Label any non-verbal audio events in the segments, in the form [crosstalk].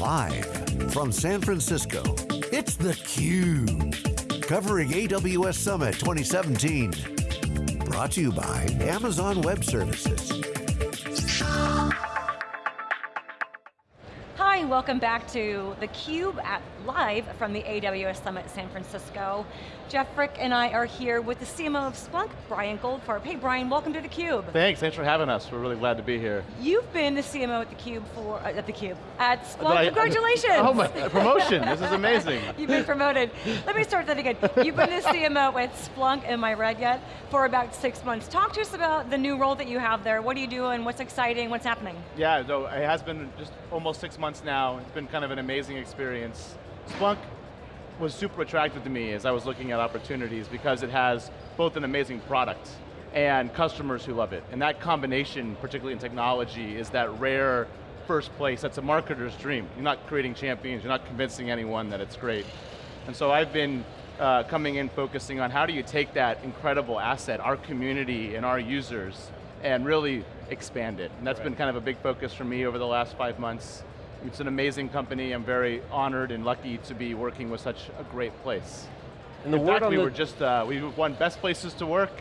Live from San Francisco, it's theCUBE. Covering AWS Summit 2017. Brought to you by Amazon Web Services. Welcome back to theCUBE at live from the AWS Summit San Francisco. Jeff Frick and I are here with the CMO of Splunk, Brian Goldfarb. Hey Brian, welcome to theCUBE. Thanks, thanks for having us. We're really glad to be here. You've been the CMO at theCUBE for, uh, at theCUBE, at Splunk, I, congratulations! oh my, promotion, this is amazing. [laughs] You've been promoted. Let me start that again. You've been the [laughs] CMO at Splunk, am I right yet, for about six months. Talk to us about the new role that you have there. What are you doing, what's exciting, what's happening? Yeah, so it has been just almost six months now. It's been kind of an amazing experience. Splunk was super attractive to me as I was looking at opportunities because it has both an amazing product and customers who love it. And that combination, particularly in technology, is that rare first place that's a marketer's dream. You're not creating champions, you're not convincing anyone that it's great. And so I've been uh, coming in focusing on how do you take that incredible asset, our community and our users, and really expand it. And that's right. been kind of a big focus for me over the last five months. It's an amazing company. I'm very honored and lucky to be working with such a great place. And the In fact, we were just, uh, we won best places to work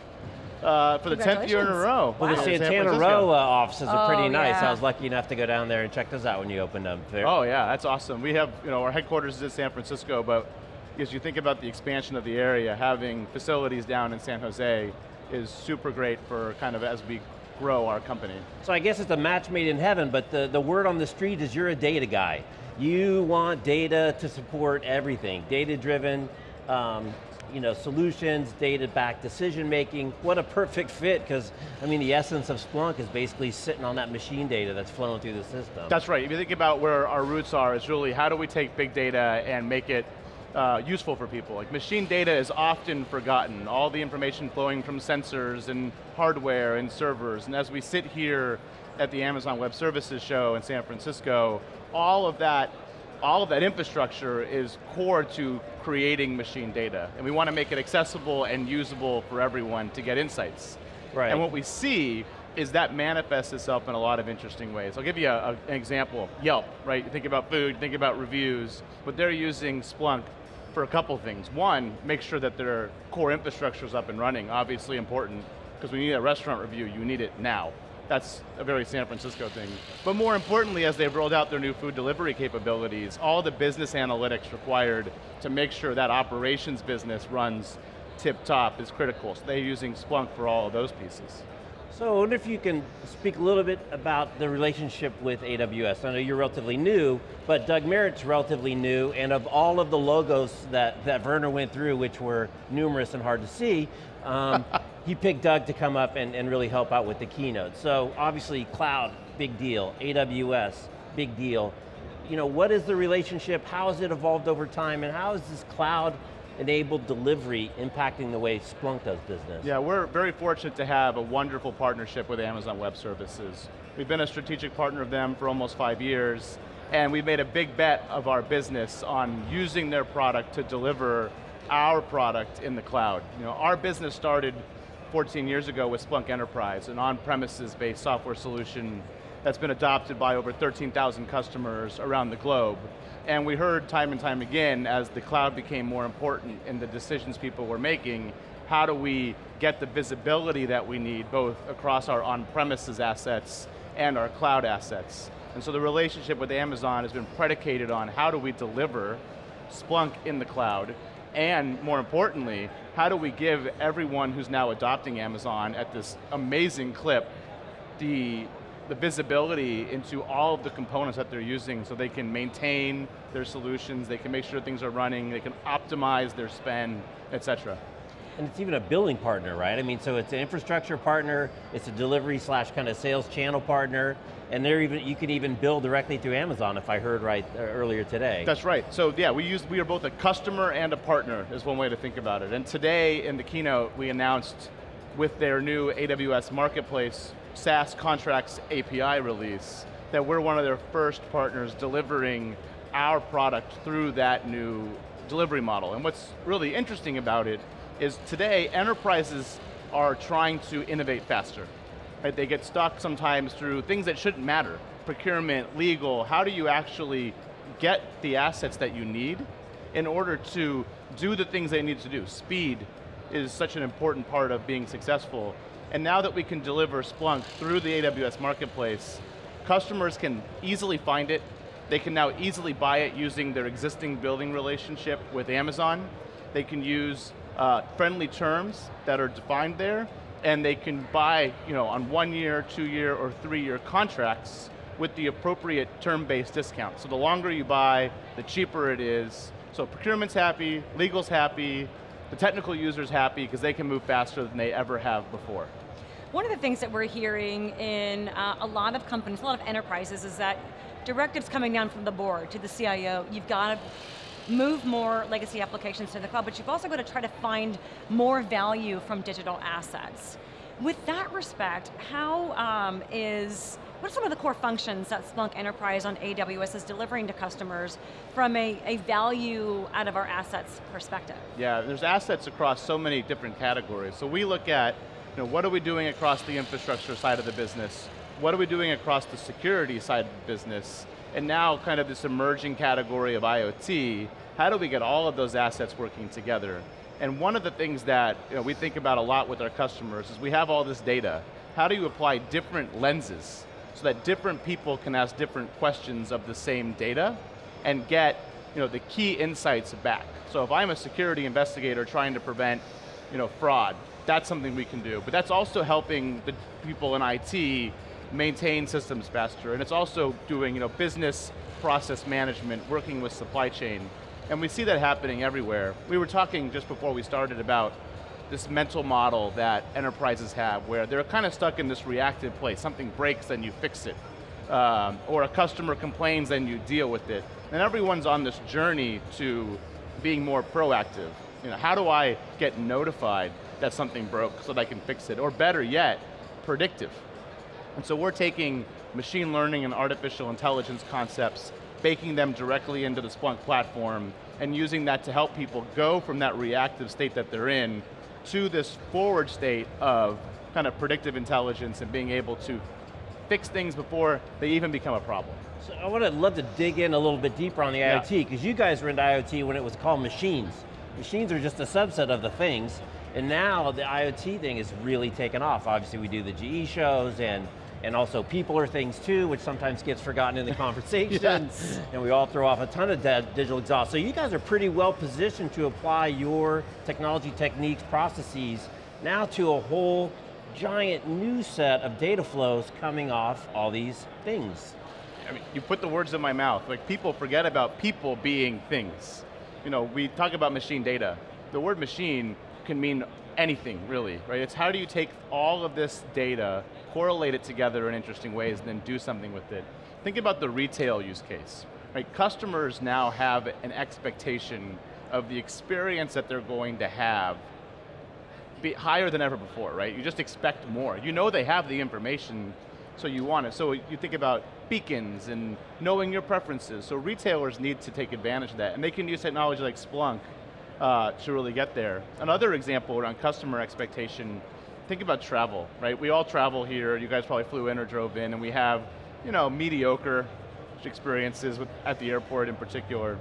uh, for the 10th year in a row. Well, the Santana Row uh, offices are pretty oh, nice. Yeah. I was lucky enough to go down there and check those out when you opened them. There. Oh yeah, that's awesome. We have, you know, our headquarters is in San Francisco, but as you think about the expansion of the area, having facilities down in San Jose is super great for kind of as we grow our company. So I guess it's a match made in heaven, but the, the word on the street is you're a data guy. You want data to support everything, data-driven, um, you know, solutions, data-backed decision making. What a perfect fit, because I mean, the essence of Splunk is basically sitting on that machine data that's flowing through the system. That's right, if you think about where our roots are, it's really how do we take big data and make it uh, useful for people. Like machine data is often forgotten, all the information flowing from sensors and hardware and servers, and as we sit here at the Amazon Web Services show in San Francisco, all of that all of that infrastructure is core to creating machine data. And we want to make it accessible and usable for everyone to get insights. Right. And what we see is that manifests itself in a lot of interesting ways. I'll give you a, a, an example. Yelp, right? You think about food, think about reviews, but they're using Splunk for a couple things. One, make sure that their core infrastructure is up and running, obviously important, because you need a restaurant review, you need it now. That's a very San Francisco thing. But more importantly, as they've rolled out their new food delivery capabilities, all the business analytics required to make sure that operations business runs tip-top is critical. So they're using Splunk for all of those pieces. So I wonder if you can speak a little bit about the relationship with AWS. I know you're relatively new, but Doug Merritt's relatively new, and of all of the logos that, that Werner went through, which were numerous and hard to see, um, [laughs] he picked Doug to come up and, and really help out with the keynote. So obviously cloud, big deal. AWS, big deal. You know, what is the relationship? How has it evolved over time? And how is this cloud enabled delivery impacting the way Splunk does business? Yeah, we're very fortunate to have a wonderful partnership with Amazon Web Services. We've been a strategic partner of them for almost five years, and we've made a big bet of our business on using their product to deliver our product in the cloud. You know, our business started 14 years ago with Splunk Enterprise, an on-premises based software solution that's been adopted by over 13,000 customers around the globe. And we heard time and time again, as the cloud became more important in the decisions people were making, how do we get the visibility that we need, both across our on-premises assets and our cloud assets. And so the relationship with Amazon has been predicated on how do we deliver Splunk in the cloud, and more importantly, how do we give everyone who's now adopting Amazon at this amazing clip the the visibility into all of the components that they're using so they can maintain their solutions, they can make sure things are running, they can optimize their spend, et cetera. And it's even a billing partner, right? I mean, so it's an infrastructure partner, it's a delivery slash kind of sales channel partner, and they're even, you can even bill directly through Amazon if I heard right uh, earlier today. That's right, so yeah, we use, we are both a customer and a partner is one way to think about it. And today in the keynote, we announced with their new AWS Marketplace SaaS contracts API release, that we're one of their first partners delivering our product through that new delivery model. And what's really interesting about it is today, enterprises are trying to innovate faster. Right? They get stuck sometimes through things that shouldn't matter. Procurement, legal, how do you actually get the assets that you need in order to do the things they need to do. Speed is such an important part of being successful. And now that we can deliver Splunk through the AWS Marketplace, customers can easily find it. They can now easily buy it using their existing building relationship with Amazon. They can use uh, friendly terms that are defined there, and they can buy you know, on one year, two year, or three year contracts with the appropriate term-based discount. So the longer you buy, the cheaper it is. So procurement's happy, legal's happy, the technical user's happy because they can move faster than they ever have before. One of the things that we're hearing in uh, a lot of companies, a lot of enterprises, is that directives coming down from the board to the CIO, you've got to move more legacy applications to the cloud, but you've also got to try to find more value from digital assets. With that respect, how um, is what are some of the core functions that Splunk Enterprise on AWS is delivering to customers from a, a value out of our assets perspective? Yeah, there's assets across so many different categories. So we look at, know, what are we doing across the infrastructure side of the business? What are we doing across the security side of the business? And now kind of this emerging category of IoT, how do we get all of those assets working together? And one of the things that you know, we think about a lot with our customers is we have all this data. How do you apply different lenses so that different people can ask different questions of the same data and get you know, the key insights back. So if I'm a security investigator trying to prevent you know, fraud, that's something we can do. But that's also helping the people in IT maintain systems faster, and it's also doing you know, business process management, working with supply chain. And we see that happening everywhere. We were talking just before we started about this mental model that enterprises have where they're kind of stuck in this reactive place. Something breaks, then you fix it. Um, or a customer complains, then you deal with it. And everyone's on this journey to being more proactive. You know, how do I get notified that something broke so that I can fix it? Or better yet, predictive. And so we're taking machine learning and artificial intelligence concepts, baking them directly into the Splunk platform, and using that to help people go from that reactive state that they're in to this forward state of kind of predictive intelligence and being able to fix things before they even become a problem. So I would love to dig in a little bit deeper on the yeah. IoT, because you guys were into IoT when it was called machines. Machines are just a subset of the things, and now the IoT thing is really taken off. Obviously we do the GE shows and and also people are things too, which sometimes gets forgotten in the [laughs] conversation. yes. And we all throw off a ton of digital exhaust. So you guys are pretty well positioned to apply your technology techniques, processes, now to a whole giant new set of data flows coming off all these things. I mean, you put the words in my mouth. Like people forget about people being things. You know, we talk about machine data. The word machine can mean anything, really, right? It's how do you take all of this data correlate it together in interesting ways and then do something with it. Think about the retail use case. Right? Customers now have an expectation of the experience that they're going to have be higher than ever before, right? You just expect more. You know they have the information, so you want it. So you think about beacons and knowing your preferences. So retailers need to take advantage of that, and they can use technology like Splunk uh, to really get there. Another example around customer expectation think about travel, right? We all travel here, you guys probably flew in or drove in, and we have, you know, mediocre experiences with, at the airport in particular.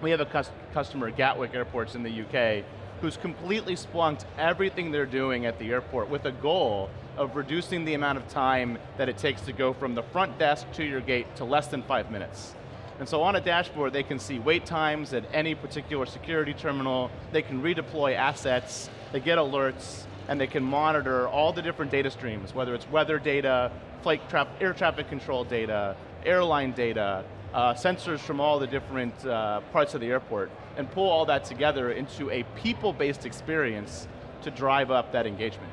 We have a customer at Gatwick Airports in the UK who's completely splunked everything they're doing at the airport with a goal of reducing the amount of time that it takes to go from the front desk to your gate to less than five minutes. And so on a dashboard, they can see wait times at any particular security terminal, they can redeploy assets, they get alerts, and they can monitor all the different data streams, whether it's weather data, flight tra air traffic control data, airline data, uh, sensors from all the different uh, parts of the airport, and pull all that together into a people-based experience to drive up that engagement.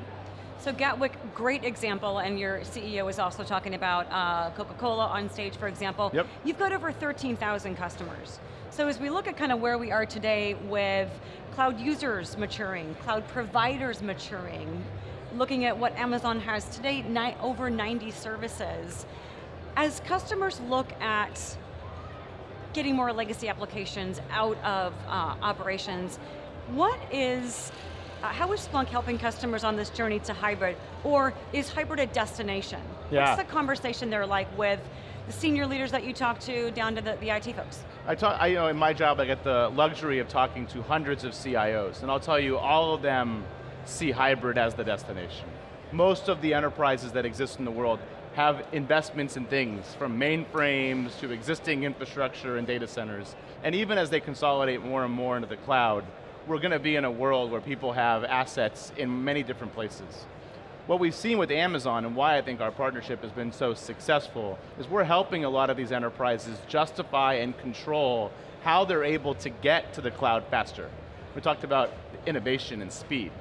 So Gatwick, great example, and your CEO is also talking about uh, Coca-Cola on stage, for example. Yep. You've got over 13,000 customers. So as we look at kind of where we are today with cloud users maturing, cloud providers maturing, looking at what Amazon has today, over 90 services. As customers look at getting more legacy applications out of uh, operations, what is, Uh, how is Splunk helping customers on this journey to hybrid, or is hybrid a destination? Yeah. What's the conversation they're like with the senior leaders that you talk to down to the, the IT folks? I talk, I, you know, in my job, I get the luxury of talking to hundreds of CIOs, and I'll tell you, all of them see hybrid as the destination. Most of the enterprises that exist in the world have investments in things, from mainframes to existing infrastructure and data centers. And even as they consolidate more and more into the cloud, we're going to be in a world where people have assets in many different places. What we've seen with Amazon and why I think our partnership has been so successful is we're helping a lot of these enterprises justify and control how they're able to get to the cloud faster. We talked about innovation and speed.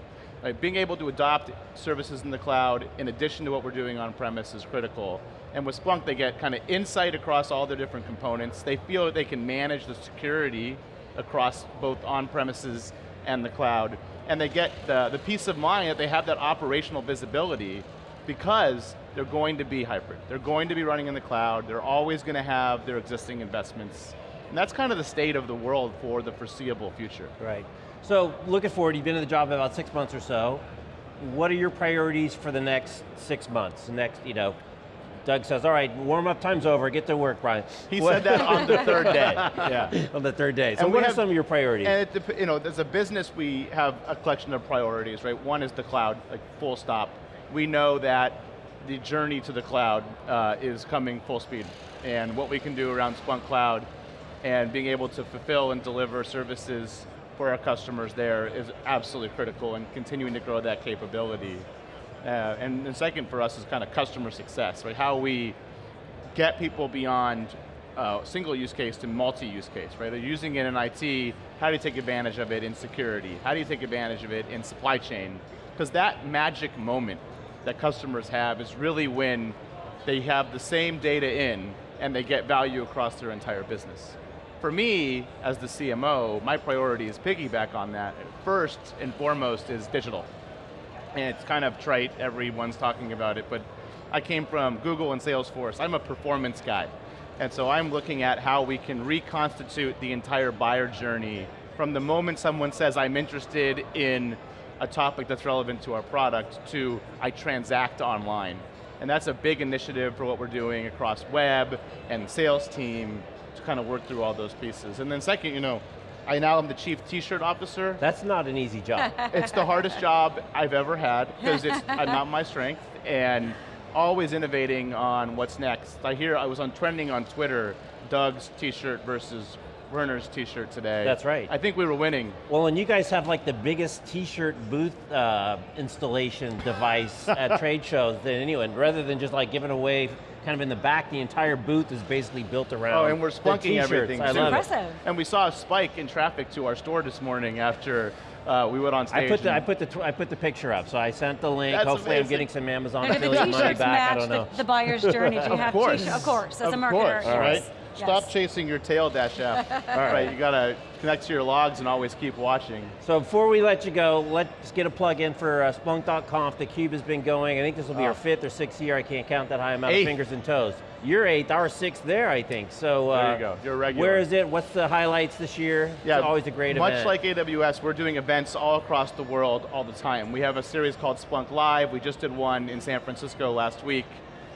Like being able to adopt services in the cloud in addition to what we're doing on premise is critical. And with Splunk, they get kind of insight across all their different components. They feel that they can manage the security across both on-premises and the cloud. And they get the, the peace of mind that they have that operational visibility because they're going to be hybrid. They're going to be running in the cloud. They're always going to have their existing investments. And that's kind of the state of the world for the foreseeable future. Right. So looking forward, you've been in the job about six months or so. What are your priorities for the next six months? The next, you know, Doug says, all right, warm up time's over, get to work, Brian. He what? said that on the third day, [laughs] yeah. on the third day. So and what have, are some of your priorities? And it, you know, as a business, we have a collection of priorities, right? One is the cloud, like full stop. We know that the journey to the cloud uh, is coming full speed. And what we can do around Splunk Cloud and being able to fulfill and deliver services for our customers there is absolutely critical and continuing to grow that capability. Uh, and second for us is kind of customer success, right? How we get people beyond uh, single use case to multi-use case, right? They're using it in IT, how do you take advantage of it in security? How do you take advantage of it in supply chain? Because that magic moment that customers have is really when they have the same data in and they get value across their entire business for me, as the CMO, my priority is piggyback on that. First and foremost is digital. And it's kind of trite, everyone's talking about it, but I came from Google and Salesforce. I'm a performance guy. And so I'm looking at how we can reconstitute the entire buyer journey from the moment someone says, I'm interested in a topic that's relevant to our product, to I transact online. And that's a big initiative for what we're doing across web and sales team to kind of work through all those pieces. And then second, you know, I now am the chief t-shirt officer. That's not an easy job. [laughs] it's the hardest job I've ever had because it's not my strength and always innovating on what's next. I hear I was on trending on Twitter, Doug's t-shirt versus Werner's t-shirt today. That's right. I think we were winning. Well, and you guys have like the biggest t-shirt booth uh, installation device at [laughs] trade shows than anyone, rather than just like giving away kind of in the back, the entire booth is basically built around Oh, and we're splunking everything. I love impressive. It. And we saw a spike in traffic to our store this morning after uh, we went on stage. I put the I put the I put the picture up, so I sent the link. That's Hopefully, amazing. I'm getting some Amazon now, affiliate money back. I don't know. The, the buyer's journey. Do [laughs] you of have course. Of course, as of a marketer. Course, yes. right? Yes. Stop chasing your tail, Dash F. All right, you got to connect to your logs and always keep watching. So before we let you go, let's get a plug in for uh, Splunk.conf. The Cube has been going. I think this will be oh. our fifth or sixth year. I can't count that high amount eighth. of fingers and toes. You're eighth, our sixth there, I think. So uh, there you go. You're regular. Where is it? What's the highlights this year? Yeah, it's always a great event. much event. like AWS, we're doing events all across the world all the time. We have a series called Splunk Live. We just did one in San Francisco last week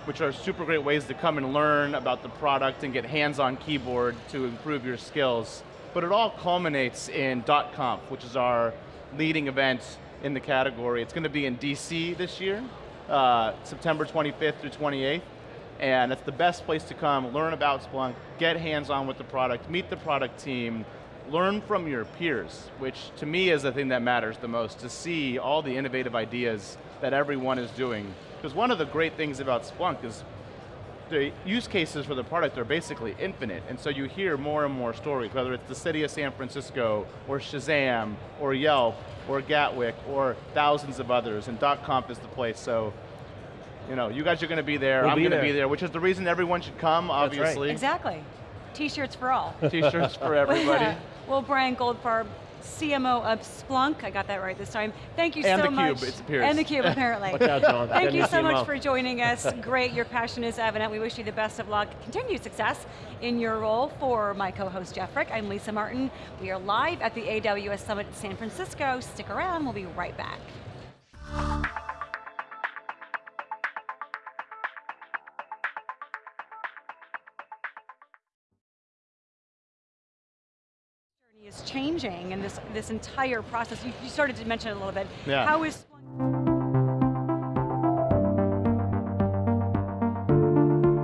which are super great ways to come and learn about the product and get hands-on keyboard to improve your skills. But it all culminates in .conf, which is our leading event in the category. It's going to be in DC this year, uh, September 25th through 28th, and it's the best place to come, learn about Splunk, get hands-on with the product, meet the product team, learn from your peers, which to me is the thing that matters the most, to see all the innovative ideas that everyone is doing because one of the great things about Splunk is the use cases for the product are basically infinite, and so you hear more and more stories, whether it's the city of San Francisco, or Shazam, or Yelp, or Gatwick, or thousands of others, and .conf is the place, so you know, you guys are going to be there, we'll I'm going to be there, which is the reason everyone should come, obviously. Right. Exactly. T-shirts for all. T-shirts for [laughs] everybody. well, Brian Goldfarb, CMO of Splunk. I got that right this time. Thank you and so much. And the cube, it appears. And the cube, apparently. Watch out, John. Thank you so much for joining us. [laughs] Great, your passion is evident. We wish you the best of luck, continued success in your role. For my co-host Jeff Frick, I'm Lisa Martin. We are live at the AWS Summit in San Francisco. Stick around, we'll be right back. Changing and this, this entire process, you, you started to mention it a little bit. Yeah. How is